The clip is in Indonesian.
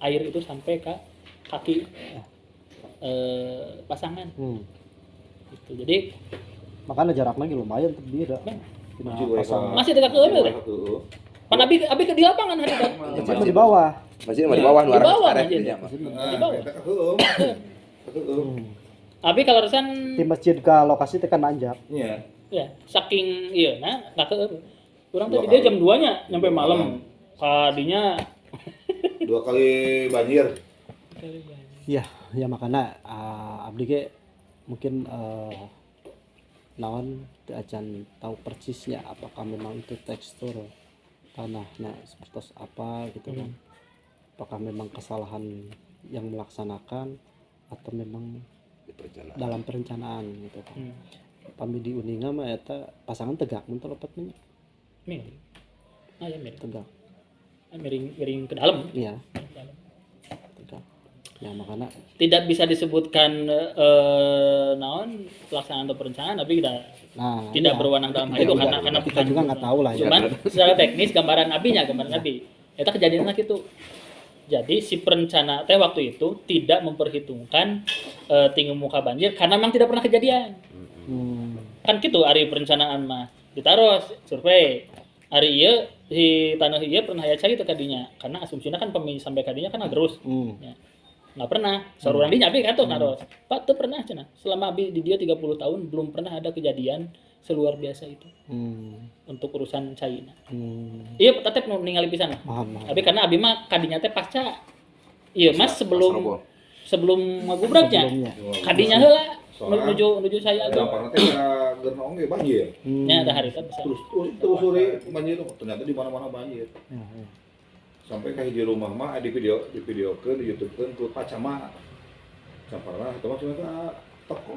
air itu sampai ke kaki eh, pasangan Hmm. gitu. jadi Makanya jaraknya lagi lumayan tuh beda. Nah, Tina Masih dekat ke Heeh. pan abi abi ke di lapangan hari kan Masih di bawah. Masih di bawah Di luar bawah aja. dia di- Nah, Di bawah. Hmm. abi kalau resan Di masjid ke lokasi tekan nanjak. Iya. ya saking iya nah nah ke kurang tadi dia jam 2 nya nyampe Dua malam malam. kadinya Dua kali banjir. Iya, ya makanya uh, abdi ge mungkin uh, naon teu acan tahu persisnya apakah memang itu tekstur tanahnya seperti apa gitu kan. Apakah memang kesalahan yang melaksanakan atau memang Di perjalanan. dalam perencanaan gitu kan. hmm. Pami di Uninga mah eta pasangan tegak mun teu lepat mah miring ah ya tegak. Ah, miring miring ke dalam Iya. Ya makanya tidak bisa disebutkan eh, naon pelaksanaan atau perencanaan tapi kita nah tidak iya. berwenang dalam hal Iya, itu iya, karena iya. karena kita bukan juga nggak tahu lah ya. cuman secara teknis gambaran abinya gambaran abi itu kejadiannya gitu jadi si perencana teh waktu itu tidak memperhitungkan eh, tinggi muka banjir karena memang tidak pernah kejadian Hmm. kan gitu hari perencanaan mah ditaruh survei hari iya di tanah iya pernah ya gitu kadinya. Karena asumsinya kan pemilih sampai kadinya kan terus Hmm. nggak pernah. Seorang di nyapi kan tuh naros pak tuh pernah cina. Selama abi di dia 30 tahun belum pernah ada kejadian seluar biasa itu. Hmm. untuk urusan China. Hmm. iya tetep pisan. Paham, paham. tapi karena abi mah kadinya teh pasca. Iya mas sebelum sebelum magubraknya Sebelumnya. kadinya heula Soalnya- menuju menuju saya aja Gampang nanti ada genong ge banjir. Hmm. ya ada hari kan bisa Terus terus telusuri banjir ternyata di mana-mana banjir. Ya, ya. Sampai kayak di rumah mah di video di video ke di YouTube kan ku pacama. Camparna itu mah cuma toko